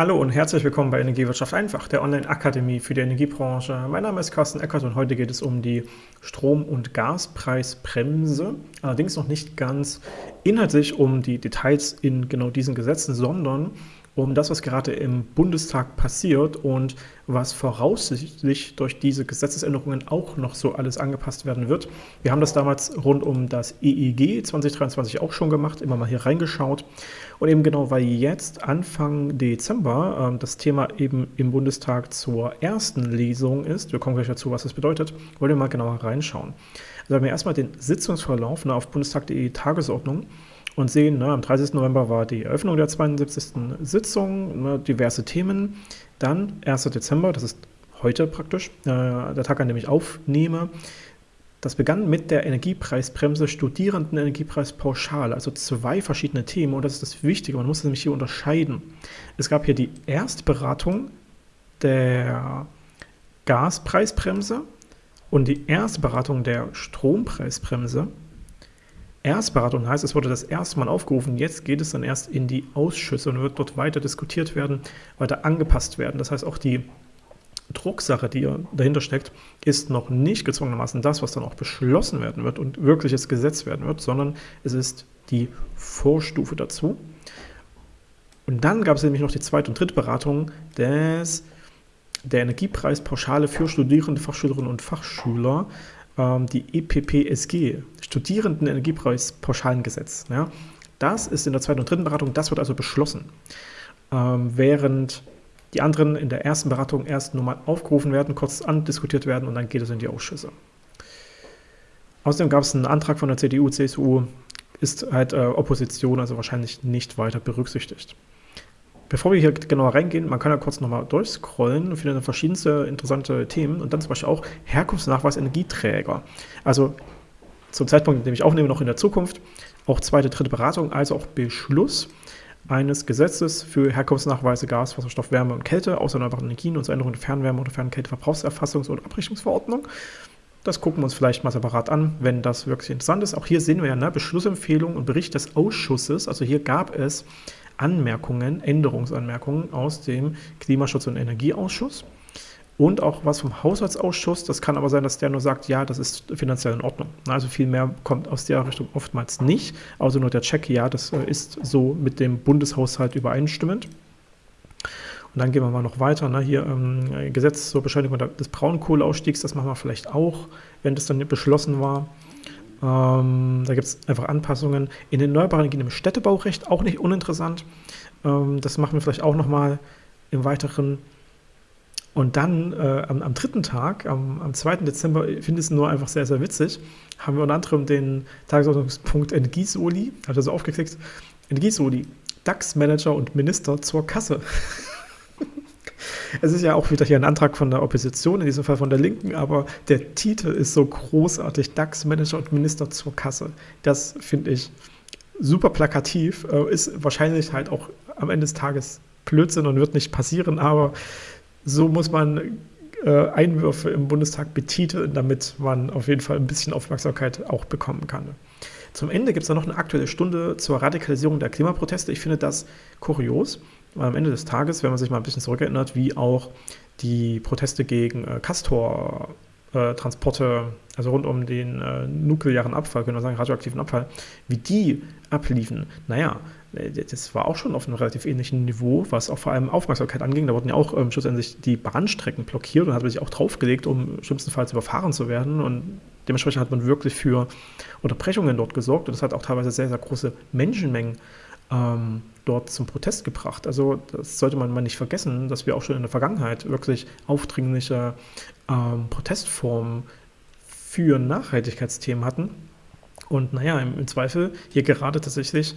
Hallo und herzlich willkommen bei Energiewirtschaft einfach, der Online-Akademie für die Energiebranche. Mein Name ist Carsten Eckert und heute geht es um die Strom- und Gaspreisbremse. Allerdings noch nicht ganz inhaltlich um die Details in genau diesen Gesetzen, sondern um das, was gerade im Bundestag passiert und was voraussichtlich durch diese Gesetzesänderungen auch noch so alles angepasst werden wird. Wir haben das damals rund um das EEG 2023 auch schon gemacht, immer mal hier reingeschaut. Und eben genau, weil jetzt Anfang Dezember äh, das Thema eben im Bundestag zur ersten Lesung ist, wir kommen gleich dazu, was das bedeutet, wollen wir mal genauer reinschauen. Also haben wir erstmal den Sitzungsverlauf ne, auf bundestag.de Tagesordnung und sehen, ne, am 30. November war die Eröffnung der 72. Sitzung, ne, diverse Themen. Dann 1. Dezember, das ist heute praktisch, äh, der Tag, an dem ich aufnehme. Das begann mit der Energiepreisbremse Studierendenenergiepreispauschale, also zwei verschiedene Themen und das ist das Wichtige, man muss nämlich hier unterscheiden. Es gab hier die Erstberatung der Gaspreisbremse und die Erstberatung der Strompreisbremse. Erstberatung heißt, es wurde das erste Mal aufgerufen, jetzt geht es dann erst in die Ausschüsse und wird dort weiter diskutiert werden, weiter angepasst werden. Das heißt, auch die Drucksache, die dahinter steckt, ist noch nicht gezwungenermaßen das, was dann auch beschlossen werden wird und wirkliches Gesetz werden wird, sondern es ist die Vorstufe dazu. Und dann gab es nämlich noch die zweite und dritte Beratung des, der Energiepreispauschale für Studierende, Fachschülerinnen und Fachschüler, ähm, die EPPSG, Studierenden-Energiepreispauschalgesetz. Ja, das ist in der zweiten und dritten Beratung, das wird also beschlossen. Ähm, während die anderen in der ersten Beratung erst nur mal aufgerufen werden, kurz andiskutiert werden und dann geht es in die Ausschüsse. Außerdem gab es einen Antrag von der CDU, CSU, ist halt äh, Opposition, also wahrscheinlich nicht weiter berücksichtigt. Bevor wir hier genauer reingehen, man kann ja kurz nochmal durchscrollen und findet verschiedenste interessante Themen und dann zum Beispiel auch Herkunftsnachweis Energieträger. Also zum Zeitpunkt, in dem ich aufnehme, noch in der Zukunft, auch zweite, dritte Beratung, also auch Beschluss eines Gesetzes für Herkunftsnachweise Gas, Wasserstoff, Wärme und Kälte aus erneuerbaren Energien und zur Änderung der Fernwärme- oder Fernkälteverbrauchserfassungs- oder Abrichtungsverordnung. Das gucken wir uns vielleicht mal separat an, wenn das wirklich interessant ist. Auch hier sehen wir ja ne, Beschlussempfehlung und Bericht des Ausschusses. Also hier gab es Anmerkungen, Änderungsanmerkungen aus dem Klimaschutz- und Energieausschuss und auch was vom Haushaltsausschuss. Das kann aber sein, dass der nur sagt, ja, das ist finanziell in Ordnung. Also viel mehr kommt aus der Richtung oftmals nicht. Also nur der Check, ja, das äh, ist so mit dem Bundeshaushalt übereinstimmend. Und dann gehen wir mal noch weiter. Ne? Hier ähm, Gesetz zur Beschleunigung des Braunkohleausstiegs, das machen wir vielleicht auch, wenn das dann beschlossen war. Ähm, da gibt es einfach Anpassungen. In den erneuerbaren Energien im Städtebaurecht auch nicht uninteressant. Ähm, das machen wir vielleicht auch nochmal im Weiteren. Und dann äh, am, am, dritten Tag, am, am 2. Dezember, ich finde es nur einfach sehr, sehr witzig, haben wir unter anderem den Tagesordnungspunkt Energiesoli, hat er so aufgeklickt, Energiesoli, DAX-Manager und Minister zur Kasse. Es ist ja auch wieder hier ein Antrag von der Opposition, in diesem Fall von der Linken, aber der Titel ist so großartig, DAX-Manager und Minister zur Kasse. Das finde ich super plakativ, äh, ist wahrscheinlich halt auch am Ende des Tages Blödsinn und wird nicht passieren, aber so muss man äh, Einwürfe im Bundestag betiteln, damit man auf jeden Fall ein bisschen Aufmerksamkeit auch bekommen kann. Zum Ende gibt es dann noch eine aktuelle Stunde zur Radikalisierung der Klimaproteste. Ich finde das kurios am Ende des Tages, wenn man sich mal ein bisschen zurückerinnert, wie auch die Proteste gegen äh, Castor-Transporte, äh, also rund um den äh, nuklearen Abfall, können wir sagen, radioaktiven Abfall, wie die abliefen. Naja, das war auch schon auf einem relativ ähnlichen Niveau, was auch vor allem Aufmerksamkeit anging. Da wurden ja auch ähm, schlussendlich die Bahnstrecken blockiert und hat man sich auch draufgelegt, um schlimmstenfalls überfahren zu werden. Und dementsprechend hat man wirklich für Unterbrechungen dort gesorgt und das hat auch teilweise sehr, sehr große Menschenmengen ähm, dort zum Protest gebracht. Also das sollte man mal nicht vergessen, dass wir auch schon in der Vergangenheit wirklich aufdringliche ähm, Protestformen für Nachhaltigkeitsthemen hatten. Und naja, im, im Zweifel hier gerade tatsächlich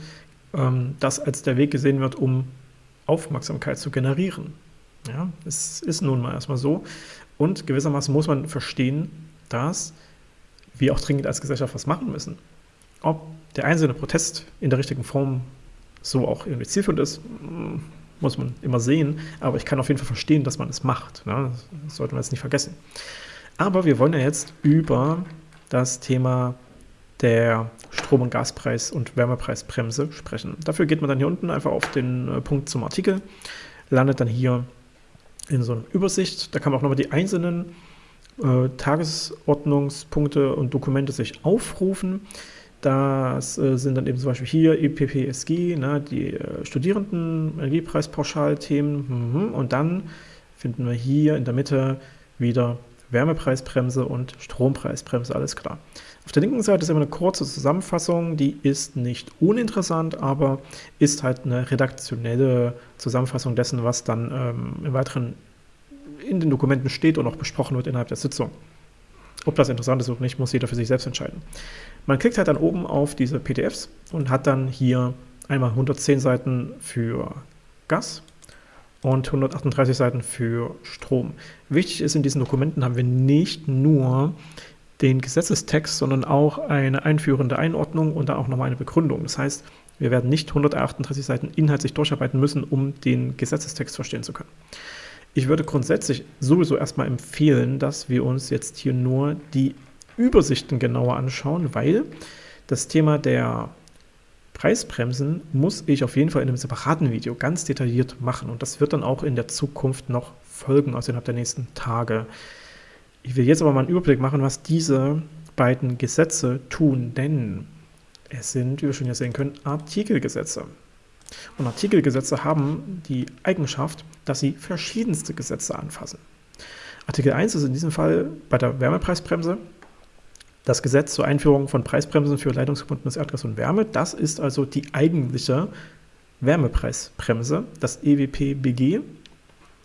ähm, das als der Weg gesehen wird, um Aufmerksamkeit zu generieren. Ja, es ist nun mal erstmal so. Und gewissermaßen muss man verstehen, dass wir auch dringend als Gesellschaft was machen müssen. Ob der einzelne Protest in der richtigen Form so auch irgendwie zielführend ist, muss man immer sehen. Aber ich kann auf jeden Fall verstehen, dass man es macht. Ne? Das sollte man jetzt nicht vergessen. Aber wir wollen ja jetzt über das Thema der Strom- und Gaspreis- und Wärmepreisbremse sprechen. Dafür geht man dann hier unten einfach auf den äh, Punkt zum Artikel landet dann hier in so einer Übersicht. Da kann man auch nochmal die einzelnen äh, Tagesordnungspunkte und Dokumente sich aufrufen. Das äh, sind dann eben zum Beispiel hier EPPSG, ne, die äh, Studierenden Energiepreispauschalthemen. Mhm. Und dann finden wir hier in der Mitte wieder Wärmepreisbremse und Strompreisbremse, alles klar. Auf der linken Seite ist immer eine kurze Zusammenfassung, die ist nicht uninteressant, aber ist halt eine redaktionelle Zusammenfassung dessen, was dann ähm, im Weiteren in den Dokumenten steht und auch besprochen wird innerhalb der Sitzung. Ob das interessant ist oder nicht, muss jeder für sich selbst entscheiden. Man klickt halt dann oben auf diese PDFs und hat dann hier einmal 110 Seiten für Gas und 138 Seiten für Strom. Wichtig ist, in diesen Dokumenten haben wir nicht nur den Gesetzestext, sondern auch eine einführende Einordnung und dann auch nochmal eine Begründung. Das heißt, wir werden nicht 138 Seiten inhaltlich durcharbeiten müssen, um den Gesetzestext verstehen zu können. Ich würde grundsätzlich sowieso erstmal empfehlen, dass wir uns jetzt hier nur die Übersichten genauer anschauen, weil das Thema der Preisbremsen muss ich auf jeden Fall in einem separaten Video ganz detailliert machen und das wird dann auch in der Zukunft noch folgen, also innerhalb der nächsten Tage. Ich will jetzt aber mal einen Überblick machen, was diese beiden Gesetze tun, denn es sind, wie wir schon hier sehen können, Artikelgesetze. Und Artikelgesetze haben die Eigenschaft, dass sie verschiedenste Gesetze anfassen. Artikel 1 ist in diesem Fall bei der Wärmepreisbremse das Gesetz zur Einführung von Preisbremsen für leitungsgebundenes Erdgas und Wärme. Das ist also die eigentliche Wärmepreisbremse, das EWP-BG.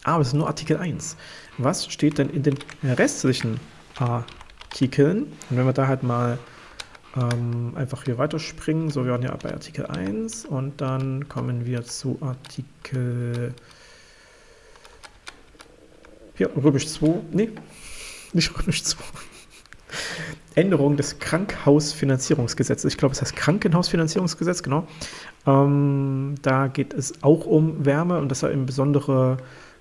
Aber es ist nur Artikel 1. Was steht denn in den restlichen Artikeln? Und wenn wir da halt mal ähm, einfach hier weiterspringen. So, wir waren ja bei Artikel 1 und dann kommen wir zu Artikel hier, Römisch 2, nee, nicht Römisch 2. Änderung des Krankenhausfinanzierungsgesetzes. Ich glaube, es heißt Krankenhausfinanzierungsgesetz, genau. Ähm, da geht es auch um Wärme und das ja im besondere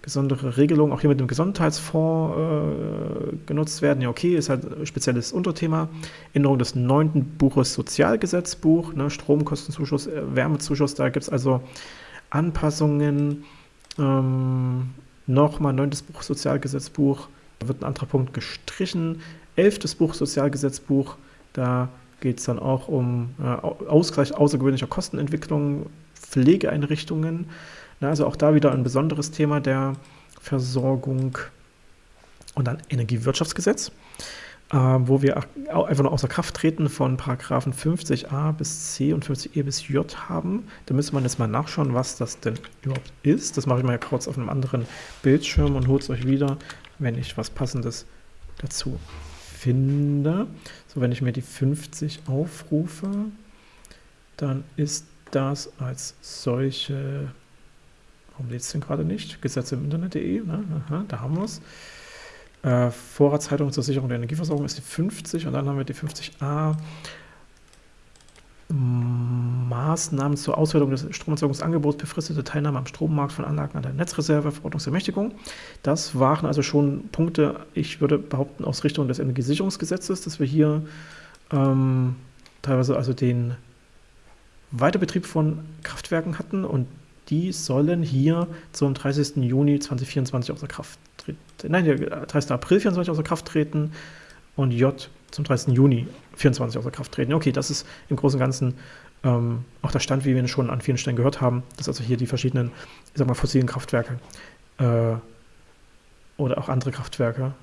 besondere Regelungen auch hier mit dem Gesundheitsfonds äh, genutzt werden. Ja, okay, ist halt ein spezielles Unterthema. Änderung des neunten Buches Sozialgesetzbuch, ne, Stromkostenzuschuss, äh, Wärmezuschuss, da gibt es also Anpassungen. Ähm, Nochmal neuntes Buch Sozialgesetzbuch, da wird ein anderer Punkt gestrichen. Elftes Buch Sozialgesetzbuch, da geht es dann auch um äh, Ausgleich außergewöhnlicher Kostenentwicklung, Pflegeeinrichtungen. Na, also auch da wieder ein besonderes Thema der Versorgung. Und dann Energiewirtschaftsgesetz, äh, wo wir einfach nur außer Kraft treten von Paragraphen 50a bis c und 50e bis j haben. Da müsste man jetzt mal nachschauen, was das denn überhaupt ist. Das mache ich mal kurz auf einem anderen Bildschirm und hole es euch wieder, wenn ich was Passendes dazu finde. So, wenn ich mir die 50 aufrufe, dann ist das als solche Warum lädt es denn gerade nicht? Gesetze im Internet.de, ne? da haben wir es. Äh, Vorratshaltung zur Sicherung der Energieversorgung ist die 50 und dann haben wir die 50a. Maßnahmen zur Auswertung des Stromerzeugungsangebots, befristete Teilnahme am Strommarkt von Anlagen an der Netzreserve, Verordnungsermächtigung. Das waren also schon Punkte, ich würde behaupten, aus Richtung des Energiesicherungsgesetzes, dass wir hier ähm, teilweise also den Weiterbetrieb von Kraftwerken hatten und die sollen hier zum 30. Juni 2024 außer Kraft treten. Nein, der 30. April 2024 außer Kraft treten und J zum 30. Juni 2024 außer Kraft treten. Okay, das ist im Großen und Ganzen ähm, auch der Stand, wie wir ihn schon an vielen Stellen gehört haben, dass also hier die verschiedenen, ich sag mal, fossilen Kraftwerke äh, oder auch andere Kraftwerke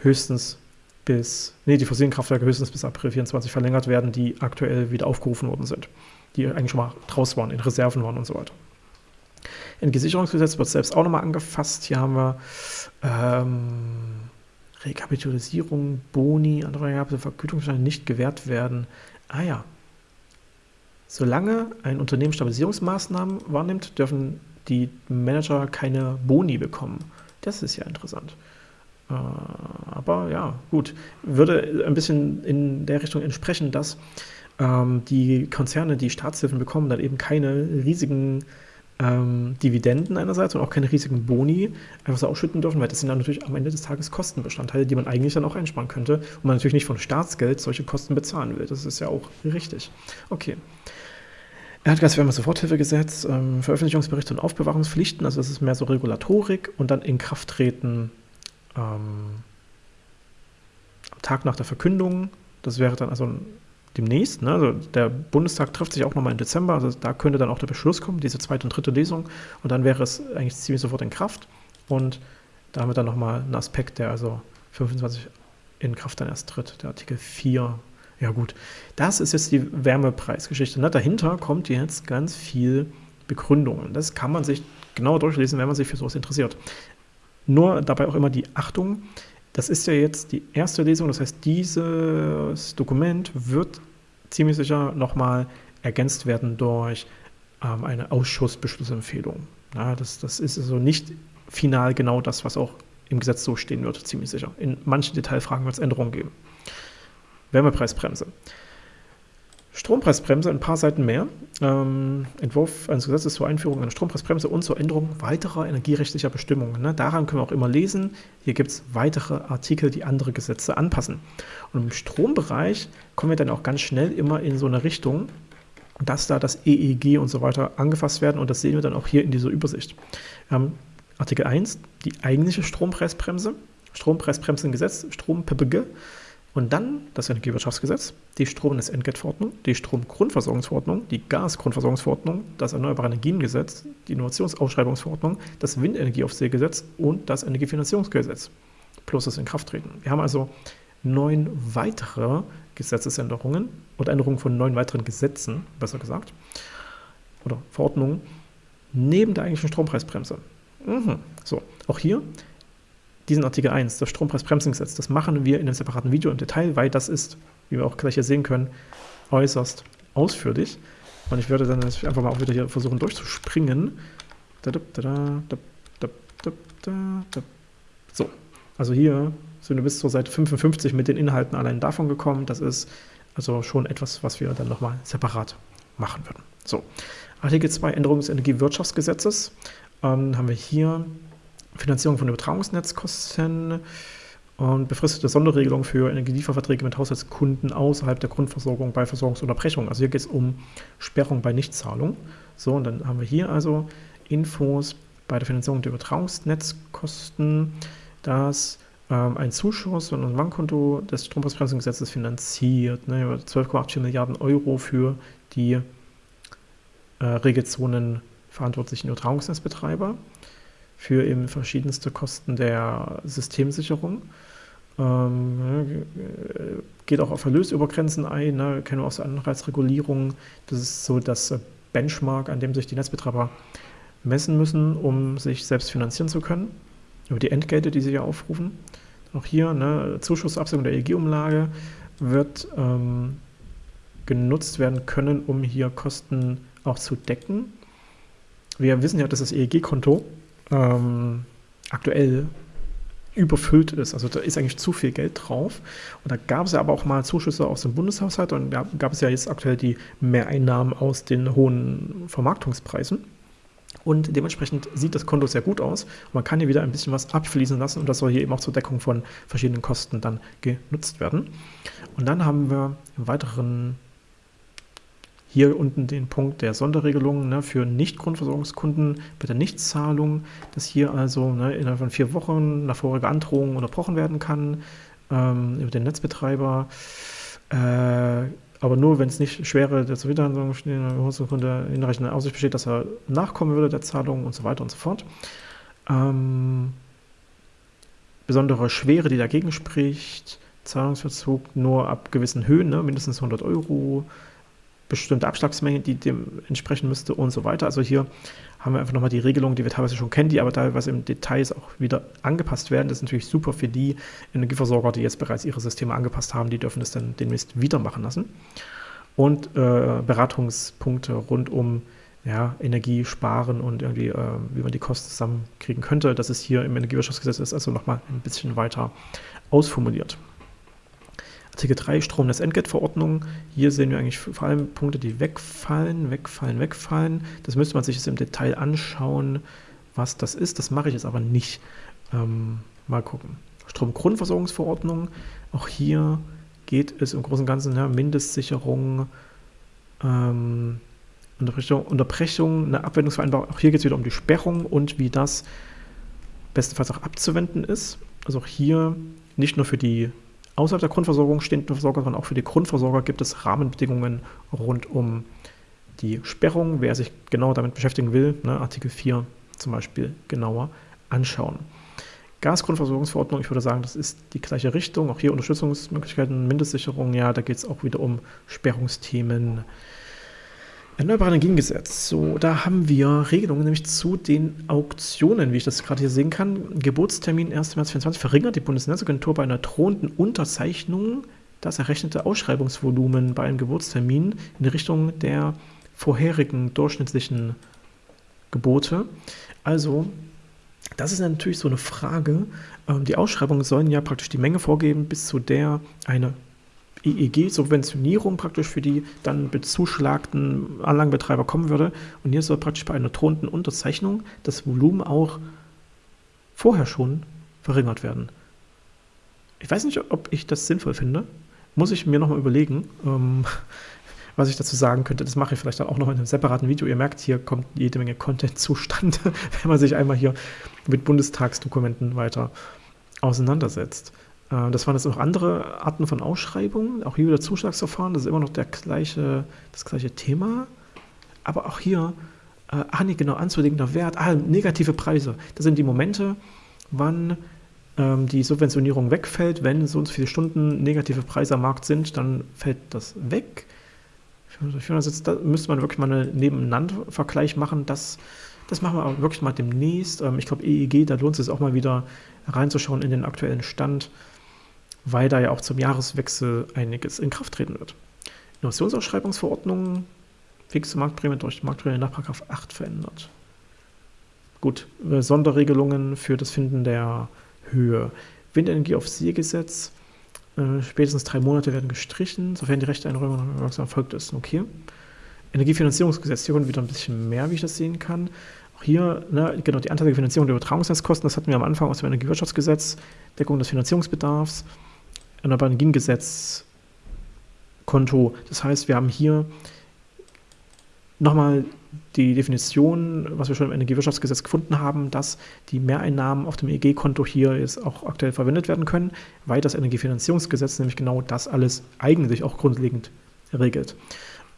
höchstens bis, nee, die fossilen Kraftwerke höchstens bis April 2024 verlängert werden, die aktuell wieder aufgerufen worden sind die eigentlich schon mal draus waren, in Reserven waren und so weiter. Energiesicherungsgesetz wird selbst auch nochmal angefasst. Hier haben wir ähm, Rekapitalisierung, Boni, andere Variable, Vergütungsscheine nicht gewährt werden. Ah ja. Solange ein Unternehmen Stabilisierungsmaßnahmen wahrnimmt, dürfen die Manager keine Boni bekommen. Das ist ja interessant. Äh, aber ja, gut. Würde ein bisschen in der Richtung entsprechen, dass ähm, die Konzerne, die Staatshilfen bekommen, dann eben keine riesigen ähm, Dividenden einerseits und auch keine riesigen Boni einfach so ausschütten dürfen, weil das sind dann natürlich am Ende des Tages Kostenbestandteile, die man eigentlich dann auch einsparen könnte und man natürlich nicht von Staatsgeld solche Kosten bezahlen will. Das ist ja auch richtig. Okay. Erdgaswärme-Soforthilfegesetz, ähm, Veröffentlichungsberichte und Aufbewahrungspflichten, also das ist mehr so Regulatorik und dann Inkrafttreten ähm, am Tag nach der Verkündung. Das wäre dann also demnächst. Ne? Also der Bundestag trifft sich auch nochmal im Dezember, also da könnte dann auch der Beschluss kommen, diese zweite und dritte Lesung. Und dann wäre es eigentlich ziemlich sofort in Kraft. Und da haben wir dann nochmal einen Aspekt, der also 25 in Kraft dann erst tritt, der Artikel 4. Ja gut, das ist jetzt die Wärmepreisgeschichte. Ne? Dahinter kommt jetzt ganz viel Begründung. Das kann man sich genauer durchlesen, wenn man sich für sowas interessiert. Nur dabei auch immer die Achtung, das ist ja jetzt die erste Lesung, das heißt, dieses Dokument wird ziemlich sicher nochmal ergänzt werden durch ähm, eine Ausschussbeschlussempfehlung. Ja, das, das ist also nicht final genau das, was auch im Gesetz so stehen wird, ziemlich sicher. In manchen Detailfragen wird es Änderungen geben. Wärmepreisbremse. Strompreisbremse, ein paar Seiten mehr. Ähm, Entwurf eines Gesetzes zur Einführung einer Strompreisbremse und zur Änderung weiterer energierechtlicher Bestimmungen. Ne? Daran können wir auch immer lesen. Hier gibt es weitere Artikel, die andere Gesetze anpassen. Und im Strombereich kommen wir dann auch ganz schnell immer in so eine Richtung, dass da das EEG und so weiter angefasst werden. Und das sehen wir dann auch hier in dieser Übersicht. Haben Artikel 1, die eigentliche Strompreisbremse, Strompreisbremsengesetz, Strom-PPG. Und dann das Energiewirtschaftsgesetz, die Stromnetzentgeltverordnung, die Stromgrundversorgungsverordnung, die Gasgrundversorgungsverordnung, das Erneuerbare Energiengesetz, die Innovationsausschreibungsverordnung, das Windenergieaufsehgesetz und das Energiefinanzierungsgesetz plus das Inkrafttreten. Wir haben also neun weitere Gesetzesänderungen oder Änderungen von neun weiteren Gesetzen, besser gesagt, oder Verordnungen, neben der eigentlichen Strompreisbremse. Mhm. So, auch hier diesen Artikel 1, das Strompreisbremsengesetz, das machen wir in einem separaten Video im Detail, weil das ist, wie wir auch gleich hier sehen können, äußerst ausführlich. Und ich werde dann einfach mal auch wieder hier versuchen durchzuspringen. So, also hier sind wir bis zur Seite 55 mit den Inhalten allein davon gekommen. Das ist also schon etwas, was wir dann nochmal separat machen würden. So, Artikel 2 Änderung des Energiewirtschaftsgesetzes. Ähm, haben wir hier Finanzierung von Übertragungsnetzkosten und befristete Sonderregelung für Energielieferverträge mit Haushaltskunden außerhalb der Grundversorgung bei Versorgungsunterbrechung. Also hier geht es um Sperrung bei Nichtzahlung. So, und dann haben wir hier also Infos bei der Finanzierung der Übertragungsnetzkosten, dass ähm, ein Zuschuss und ein Bankkonto des Strompreisbremsengesetzes finanziert, ne, über 12,84 Milliarden Euro für die äh, Regelzonen verantwortlichen Übertragungsnetzbetreiber für eben verschiedenste Kosten der Systemsicherung. Ähm, geht auch auf Erlösübergrenzen ein, ne, kennen wir aus der Anreizregulierung. Das ist so das Benchmark, an dem sich die Netzbetreiber messen müssen, um sich selbst finanzieren zu können. Über die Entgelte, die sie ja aufrufen. Auch hier, ne, Zuschussabsetzung der EEG-Umlage wird ähm, genutzt werden können, um hier Kosten auch zu decken. Wir wissen ja, dass das EEG-Konto ähm, aktuell überfüllt ist. Also da ist eigentlich zu viel Geld drauf. Und da gab es ja aber auch mal Zuschüsse aus dem Bundeshaushalt und da gab es ja jetzt aktuell die Mehreinnahmen aus den hohen Vermarktungspreisen. Und dementsprechend sieht das Konto sehr gut aus. man kann hier wieder ein bisschen was abfließen lassen und das soll hier eben auch zur Deckung von verschiedenen Kosten dann genutzt werden. Und dann haben wir im weiteren hier unten den Punkt der Sonderregelungen ne, für Nicht-Grundversorgungskunden bei der Nichtzahlung, dass hier also ne, innerhalb von vier Wochen nach voriger Androhung unterbrochen werden kann ähm, über den Netzbetreiber. Äh, aber nur, wenn es nicht schwere der Zuwiderhandlung Kunde hinreichende Aussicht besteht, dass er nachkommen würde der Zahlung und so weiter und so fort. Ähm, besondere Schwere, die dagegen spricht, Zahlungsverzug nur ab gewissen Höhen, ne, mindestens 100 Euro, bestimmte Abschlagsmenge, die dem entsprechen müsste und so weiter. Also hier haben wir einfach nochmal die Regelungen, die wir teilweise schon kennen, die aber teilweise im Detail auch wieder angepasst werden. Das ist natürlich super für die Energieversorger, die jetzt bereits ihre Systeme angepasst haben, die dürfen das dann demnächst wieder machen lassen. Und äh, Beratungspunkte rund um ja, Energie sparen und irgendwie, äh, wie man die Kosten zusammenkriegen könnte. Das ist hier im Energiewirtschaftsgesetz ist also nochmal ein bisschen weiter ausformuliert. Artikel 3 Stromnetzentgeltverordnung. Hier sehen wir eigentlich vor allem Punkte, die wegfallen, wegfallen, wegfallen. Das müsste man sich jetzt im Detail anschauen, was das ist. Das mache ich jetzt aber nicht. Ähm, mal gucken. Stromgrundversorgungsverordnung. Auch hier geht es im Großen und Ganzen ja, Mindestsicherung, ähm, Unterbrechung, Unterbrechung, eine Abwendungsvereinbarung. Auch hier geht es wieder um die Sperrung und wie das bestenfalls auch abzuwenden ist. Also auch hier nicht nur für die außerhalb der Grundversorgung stehenden Versorger, sondern auch für die Grundversorger gibt es Rahmenbedingungen rund um die Sperrung. Wer sich genau damit beschäftigen will, ne, Artikel 4 zum Beispiel genauer anschauen. Gasgrundversorgungsverordnung, ich würde sagen, das ist die gleiche Richtung. Auch hier Unterstützungsmöglichkeiten, Mindestsicherung, ja, da geht es auch wieder um Sperrungsthemen. Erneuerbare Energiengesetz. So, da haben wir Regelungen nämlich zu den Auktionen, wie ich das gerade hier sehen kann. Geburtstermin 1. März 2024 verringert die Bundesnetzagentur bei einer drohenden Unterzeichnung das errechnete Ausschreibungsvolumen bei einem Geburtstermin in Richtung der vorherigen durchschnittlichen Gebote. Also, das ist natürlich so eine Frage. Ähm, die Ausschreibungen sollen ja praktisch die Menge vorgeben, bis zu der eine EEG-Subventionierung praktisch für die dann bezuschlagten Anlagenbetreiber kommen würde. Und hier soll praktisch bei einer drohenden Unterzeichnung das Volumen auch vorher schon verringert werden. Ich weiß nicht, ob ich das sinnvoll finde. Muss ich mir nochmal überlegen, ähm, was ich dazu sagen könnte. Das mache ich vielleicht dann auch noch in einem separaten Video. Ihr merkt, hier kommt jede Menge Content zustande, wenn man sich einmal hier mit Bundestagsdokumenten weiter auseinandersetzt. Äh, das waren jetzt noch andere Arten von Ausschreibungen, auch hier wieder Zuschlagsverfahren, das ist immer noch der gleiche, das gleiche Thema. Aber auch hier, äh, ah nee, genau, anzulegender Wert, ah, negative Preise. Das sind die Momente, wann ähm, die Subventionierung wegfällt. Wenn so und so viele Stunden negative Preise am Markt sind, dann fällt das weg. Ich finde, da müsste man wirklich mal einen Nebeneinander-Vergleich machen. Das, das machen wir aber wirklich mal demnächst. Ähm, ich glaube, EEG, da lohnt es sich auch mal wieder reinzuschauen in den aktuellen Stand weil da ja auch zum Jahreswechsel einiges in Kraft treten wird. Innovationsausschreibungsverordnung, fixe Marktprämie durch Marktprämie nach 8 verändert. Gut, äh, Sonderregelungen für das Finden der Höhe. Windenergie auf See-Gesetz, äh, spätestens drei Monate werden gestrichen, sofern die Rechteeinräumung wirksam erfolgt ist. Okay. Energiefinanzierungsgesetz, hier kommt wieder ein bisschen mehr, wie ich das sehen kann. Auch hier, ne, genau, die anteilige Finanzierung der Übertragungsnetzkosten, das hatten wir am Anfang aus dem Energiewirtschaftsgesetz, Deckung des Finanzierungsbedarfs, Energiengesetz Konto. Das heißt, wir haben hier nochmal die Definition, was wir schon im Energiewirtschaftsgesetz gefunden haben, dass die Mehreinnahmen auf dem EG-Konto hier jetzt auch aktuell verwendet werden können, weil das Energiefinanzierungsgesetz nämlich genau das alles eigentlich auch grundlegend regelt.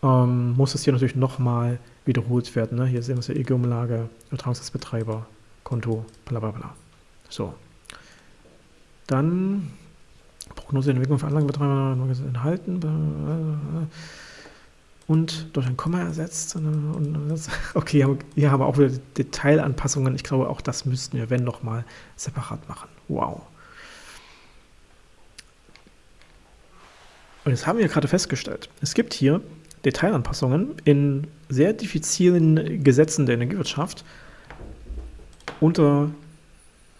Ähm, muss es hier natürlich nochmal wiederholt werden. Ne? Hier sehen wir es ja EG-Umlage, Übertragungsnetzbetreiber, Konto, bla bla bla. So. Dann Prognose Entwicklung für Anlagenbetreiber enthalten und durch ein Komma ersetzt. Okay, hier haben wir auch wieder Detailanpassungen. Ich glaube, auch das müssten wir, wenn, nochmal separat machen. Wow. Und jetzt haben wir gerade festgestellt, es gibt hier Detailanpassungen in sehr diffizilen Gesetzen der Energiewirtschaft unter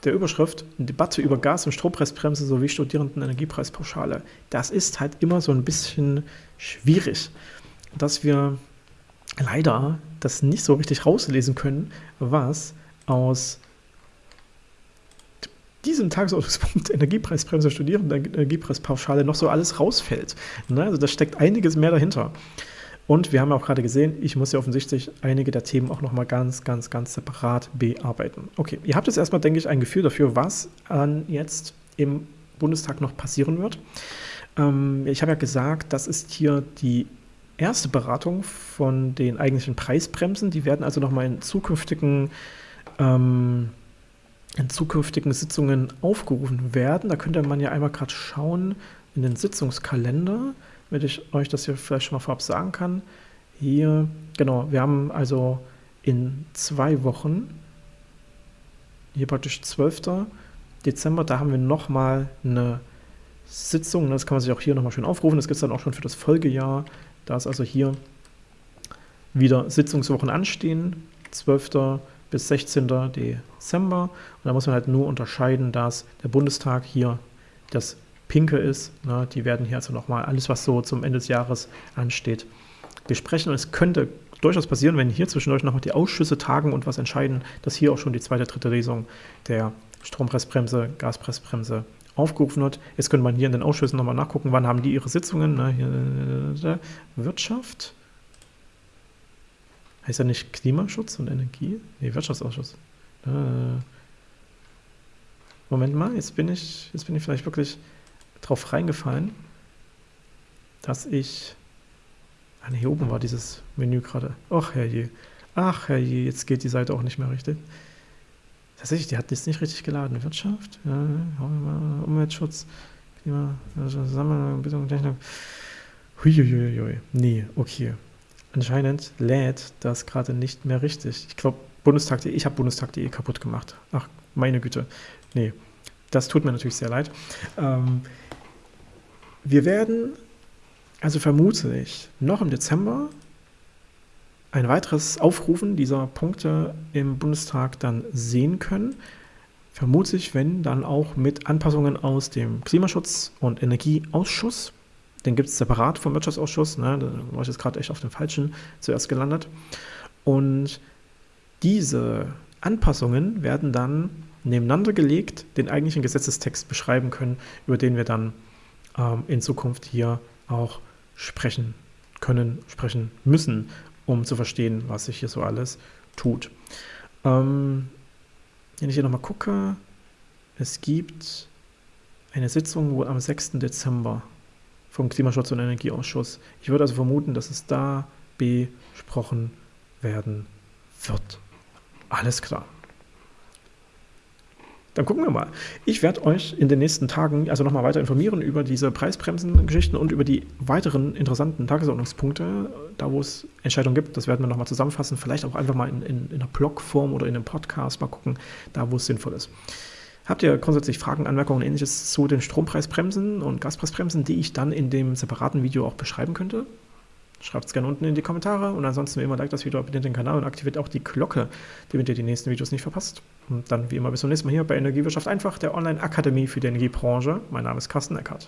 der Überschrift Debatte über Gas- und Strompreisbremse sowie Studierendenenergiepreispauschale. Das ist halt immer so ein bisschen schwierig, dass wir leider das nicht so richtig rauslesen können, was aus diesem Tagesordnungspunkt Energiepreisbremse, Studierendenenergiepreispauschale noch so alles rausfällt. Ne? Also da steckt einiges mehr dahinter. Und wir haben auch gerade gesehen, ich muss ja offensichtlich einige der Themen auch nochmal ganz, ganz, ganz separat bearbeiten. Okay, ihr habt jetzt erstmal, denke ich, ein Gefühl dafür, was an jetzt im Bundestag noch passieren wird. Ähm, ich habe ja gesagt, das ist hier die erste Beratung von den eigentlichen Preisbremsen. Die werden also nochmal in zukünftigen ähm, in zukünftigen Sitzungen aufgerufen werden. Da könnte man ja einmal gerade schauen in den Sitzungskalender damit ich euch das hier vielleicht schon mal vorab sagen kann. Hier, genau, wir haben also in zwei Wochen, hier praktisch 12. Dezember, da haben wir nochmal eine Sitzung. Das kann man sich auch hier nochmal schön aufrufen. Das gibt es dann auch schon für das Folgejahr. Da ist also hier wieder Sitzungswochen anstehen, 12. bis 16. Dezember. Und da muss man halt nur unterscheiden, dass der Bundestag hier das Pinke ist. Ne? Die werden hier also nochmal alles, was so zum Ende des Jahres ansteht, besprechen. Und es könnte durchaus passieren, wenn hier zwischendurch nochmal die Ausschüsse tagen und was entscheiden, dass hier auch schon die zweite, dritte Lesung der Strompressbremse, Gaspressbremse aufgerufen wird. Jetzt könnte man hier in den Ausschüssen nochmal nachgucken, wann haben die ihre Sitzungen. Ne? Wirtschaft. Heißt ja nicht Klimaschutz und Energie? Nee, Wirtschaftsausschuss. Äh, Moment mal, jetzt bin ich, jetzt bin ich vielleicht wirklich drauf reingefallen, dass ich. Ah, hier oben war dieses Menü gerade. Ach herrje. Ach herrje, jetzt geht die Seite auch nicht mehr richtig. Tatsächlich, die hat jetzt nicht richtig geladen. Wirtschaft, ja, Umweltschutz, Klima, also Sammlung, Bildung, Technik. Huiuiuiui. Nee, okay. Anscheinend lädt das gerade nicht mehr richtig. Ich glaube, Bundestag.de, ich habe Bundestag.de kaputt gemacht. Ach, meine Güte. Nee, das tut mir natürlich sehr leid. Ähm, wir werden, also vermutlich, noch im Dezember ein weiteres Aufrufen dieser Punkte im Bundestag dann sehen können. Vermutlich, wenn dann auch mit Anpassungen aus dem Klimaschutz- und Energieausschuss. Den gibt es separat vom Wirtschaftsausschuss. Ne? Da war ich jetzt gerade echt auf dem falschen zuerst gelandet. Und diese Anpassungen werden dann nebeneinander gelegt den eigentlichen Gesetzestext beschreiben können, über den wir dann ähm, in Zukunft hier auch sprechen können, sprechen müssen, um zu verstehen, was sich hier so alles tut. Ähm, wenn ich hier nochmal gucke, es gibt eine Sitzung wohl am 6. Dezember vom Klimaschutz- und Energieausschuss. Ich würde also vermuten, dass es da besprochen werden wird. Alles klar. Dann gucken wir mal. Ich werde euch in den nächsten Tagen also nochmal weiter informieren über diese Preisbremsen-Geschichten und über die weiteren interessanten Tagesordnungspunkte, da wo es Entscheidungen gibt. Das werden wir nochmal zusammenfassen. Vielleicht auch einfach mal in, in, in einer Blogform oder in einem Podcast mal gucken, da wo es sinnvoll ist. Habt ihr grundsätzlich Fragen, Anmerkungen und ähnliches zu den Strompreisbremsen und Gaspreisbremsen, die ich dann in dem separaten Video auch beschreiben könnte? Schreibt es gerne unten in die Kommentare und ansonsten wie immer like das Video, abonniert den Kanal und aktiviert auch die Glocke, damit ihr die nächsten Videos nicht verpasst. Und dann wie immer bis zum nächsten Mal hier bei Energiewirtschaft einfach, der Online-Akademie für die Energiebranche. Mein Name ist Carsten Eckert.